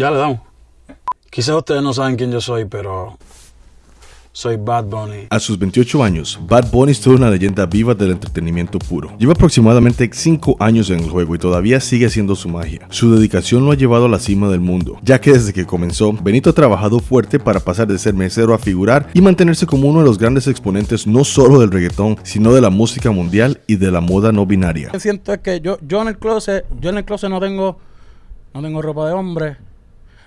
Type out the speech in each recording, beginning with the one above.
Ya le damos. Quizás ustedes no saben quién yo soy, pero soy Bad Bunny. A sus 28 años, Bad Bunny es toda una leyenda viva del entretenimiento puro. Lleva aproximadamente 5 años en el juego y todavía sigue haciendo su magia. Su dedicación lo ha llevado a la cima del mundo, ya que desde que comenzó, Benito ha trabajado fuerte para pasar de ser mesero a figurar y mantenerse como uno de los grandes exponentes no solo del reggaetón, sino de la música mundial y de la moda no binaria. Yo siento es que yo, yo en el closet, yo en el closet no tengo, no tengo ropa de hombre,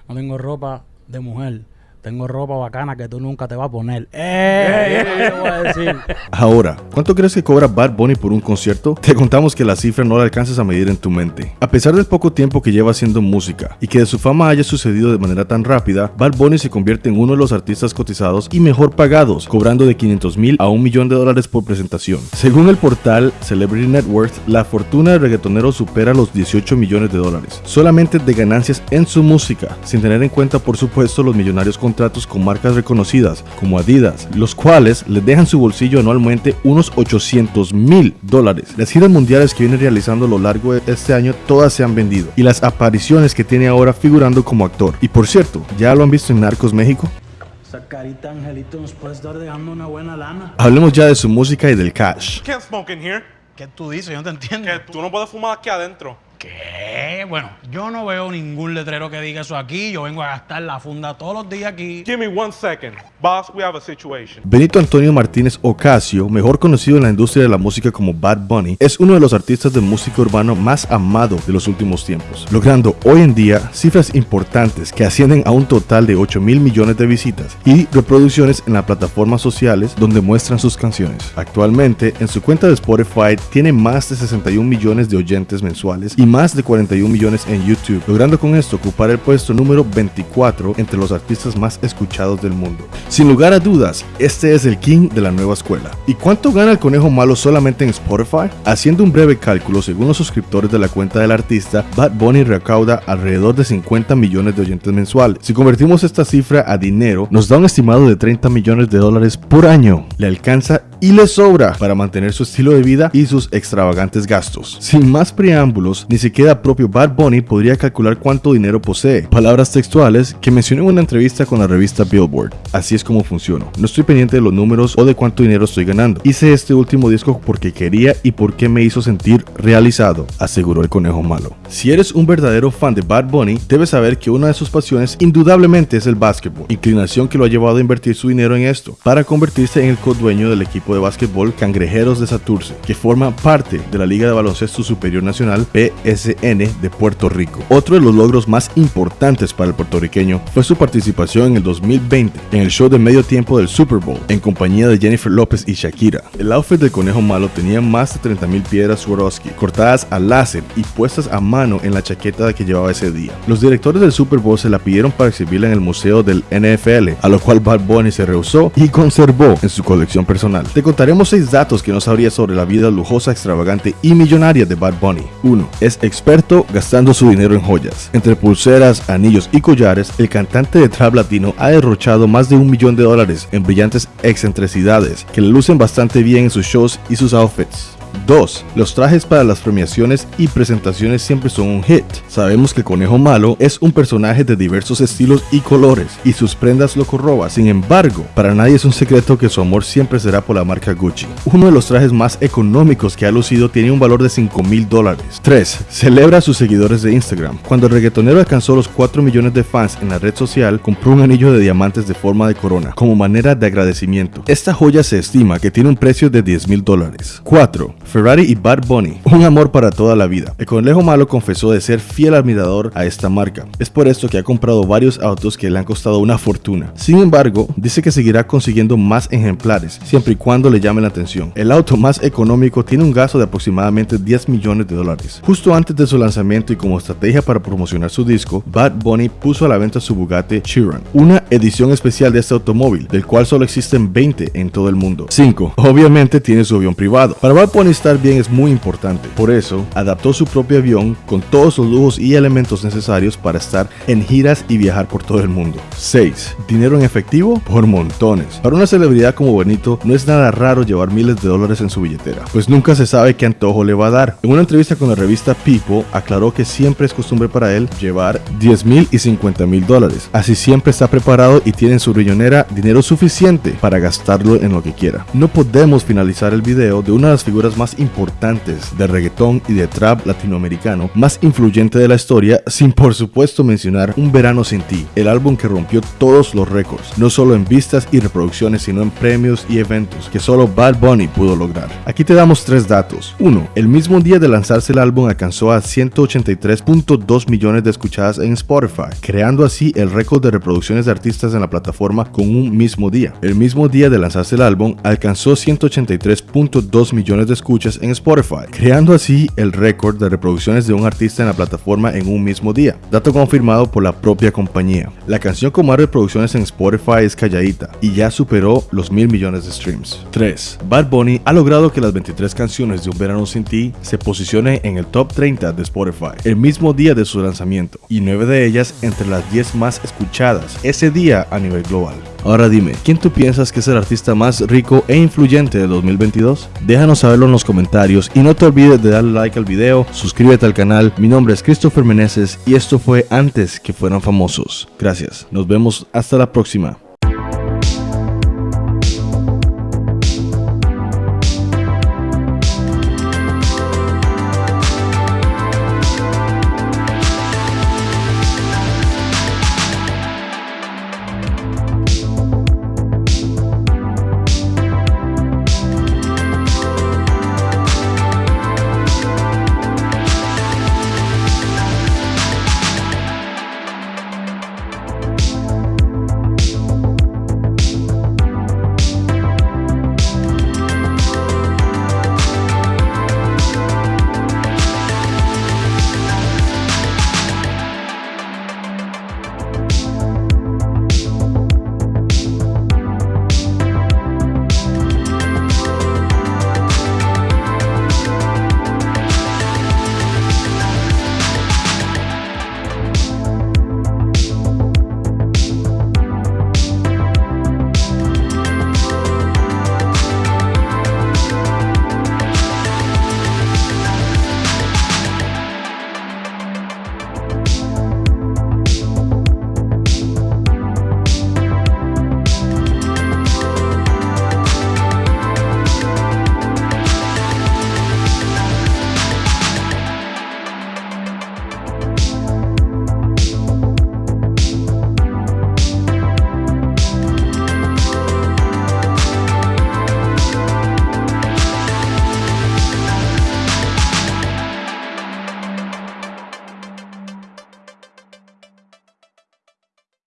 no tengo ropa de mujer. Tengo ropa bacana que tú nunca te vas a poner. ¡Eh! Eso te voy a decir. Ahora, ¿cuánto crees que cobra Bad Bunny por un concierto? Te contamos que la cifra no la alcanzas a medir en tu mente. A pesar del poco tiempo que lleva haciendo música y que de su fama haya sucedido de manera tan rápida, Bad Bunny se convierte en uno de los artistas cotizados y mejor pagados, cobrando de 500 mil a un millón de dólares por presentación. Según el portal Celebrity Net Worth, la fortuna del reggaetonero supera los 18 millones de dólares, solamente de ganancias en su música, sin tener en cuenta por supuesto los millonarios contratos con marcas reconocidas como Adidas, los cuales le dejan su bolsillo anualmente unos 800 mil dólares. Las giras mundiales que viene realizando a lo largo de este año todas se han vendido y las apariciones que tiene ahora figurando como actor. Y por cierto, ¿ya lo han visto en Narcos México? Esa carita angelito nos puede estar dejando una buena lana. Hablemos ya de su música y del cash. ¿Qué tú dices? Yo no te entiendo. Que tú no puedes fumar aquí adentro. ¿Qué? Bueno, yo no veo ningún letrero que diga eso aquí. Yo vengo a gastar la funda todos los días aquí. Give me one second. Boss, we have a situation. Benito Antonio Martínez Ocasio, mejor conocido en la industria de la música como Bad Bunny, es uno de los artistas de música urbano más amado de los últimos tiempos, logrando hoy en día cifras importantes que ascienden a un total de 8 mil millones de visitas y reproducciones en las plataformas sociales donde muestran sus canciones. Actualmente, en su cuenta de Spotify tiene más de 61 millones de oyentes mensuales y más de 41 millones en YouTube, logrando con esto ocupar el puesto número 24 entre los artistas más escuchados del mundo. Sin lugar a dudas, este es el king de la nueva escuela. ¿Y cuánto gana el conejo malo solamente en Spotify? Haciendo un breve cálculo, según los suscriptores de la cuenta del artista, Bad Bunny recauda alrededor de 50 millones de oyentes mensuales. Si convertimos esta cifra a dinero, nos da un estimado de 30 millones de dólares por año. Le alcanza y le sobra para mantener su estilo de vida y sus extravagantes gastos. Sin más preámbulos, ni siquiera propio Bad Bunny podría calcular cuánto dinero posee. Palabras textuales que mencioné en una entrevista con la revista Billboard. Así es como funciona. No estoy pendiente de los números o de cuánto dinero estoy ganando. Hice este último disco porque quería y porque me hizo sentir realizado, aseguró el conejo malo. Si eres un verdadero fan de Bad Bunny, debes saber que una de sus pasiones indudablemente es el básquetbol, inclinación que lo ha llevado a invertir su dinero en esto, para convertirse en el codueño del equipo de básquetbol Cangrejeros de Saturce, que forma parte de la Liga de Baloncesto Superior Nacional PSN de Puerto Rico. Otro de los logros más importantes para el puertorriqueño fue su participación en el 2020 en el show de medio tiempo del Super Bowl en compañía de Jennifer López y Shakira. El outfit del conejo malo tenía más de 30.000 piedras Swarovski cortadas a láser y puestas a mano en la chaqueta que llevaba ese día. Los directores del Super Bowl se la pidieron para exhibirla en el museo del NFL, a lo cual Bad Bunny se rehusó y conservó en su colección personal. Contaremos 6 datos que no sabrías sobre la vida lujosa, extravagante y millonaria de Bad Bunny. 1. Es experto gastando su dinero en joyas. Entre pulseras, anillos y collares, el cantante de trap latino ha derrochado más de un millón de dólares en brillantes excentricidades que le lucen bastante bien en sus shows y sus outfits. 2. Los trajes para las premiaciones y presentaciones siempre son un hit. Sabemos que Conejo Malo es un personaje de diversos estilos y colores y sus prendas lo corroba. Sin embargo, para nadie es un secreto que su amor siempre será por la marca Gucci. Uno de los trajes más económicos que ha lucido tiene un valor de 5 mil dólares. 3. Celebra a sus seguidores de Instagram. Cuando el reggaetonero alcanzó los 4 millones de fans en la red social, compró un anillo de diamantes de forma de corona como manera de agradecimiento. Esta joya se estima que tiene un precio de 10 mil dólares. 4. Ferrari y Bad Bunny, un amor para toda la vida. El conejo malo confesó de ser fiel admirador a esta marca. Es por esto que ha comprado varios autos que le han costado una fortuna. Sin embargo, dice que seguirá consiguiendo más ejemplares, siempre y cuando le llame la atención. El auto más económico tiene un gasto de aproximadamente 10 millones de dólares. Justo antes de su lanzamiento y como estrategia para promocionar su disco, Bad Bunny puso a la venta su Bugatti Chiron, una edición especial de este automóvil, del cual solo existen 20 en todo el mundo. 5. Obviamente tiene su avión privado. Para Bad Bunny estar bien es muy importante. Por eso, adaptó su propio avión con todos los lujos y elementos necesarios para estar en giras y viajar por todo el mundo. 6. Dinero en efectivo por montones. Para una celebridad como Benito, no es nada raro llevar miles de dólares en su billetera, pues nunca se sabe qué antojo le va a dar. En una entrevista con la revista People, aclaró que siempre es costumbre para él llevar 10 mil y 50 mil dólares. Así siempre está preparado y tiene en su riñonera dinero suficiente para gastarlo en lo que quiera. No podemos finalizar el video de una de las figuras más importantes de reggaetón y de trap latinoamericano, más influyente de la historia, sin por supuesto mencionar Un Verano Sin Ti, el álbum que rompió todos los récords, no solo en vistas y reproducciones, sino en premios y eventos que solo Bad Bunny pudo lograr. Aquí te damos tres datos. 1. El mismo día de lanzarse el álbum alcanzó a 183.2 millones de escuchadas en Spotify, creando así el récord de reproducciones de artistas en la plataforma con un mismo día. El mismo día de lanzarse el álbum alcanzó 183.2 millones de escuchas en Spotify, creando así el récord de reproducciones de un artista en la plataforma en un mismo día, dato confirmado por la propia compañía. La canción con más reproducciones en Spotify es Calladita y ya superó los mil millones de streams. 3. Bad Bunny ha logrado que las 23 canciones de Un Verano Sin Ti se posicionen en el top 30 de Spotify el mismo día de su lanzamiento y 9 de ellas entre las 10 más escuchadas ese día a nivel global. Ahora dime, ¿quién tú piensas que es el artista más rico e influyente de 2022? Déjanos saberlo en los comentarios y no te olvides de darle like al video, suscríbete al canal, mi nombre es Christopher Meneses y esto fue antes que fueran famosos. Gracias, nos vemos hasta la próxima.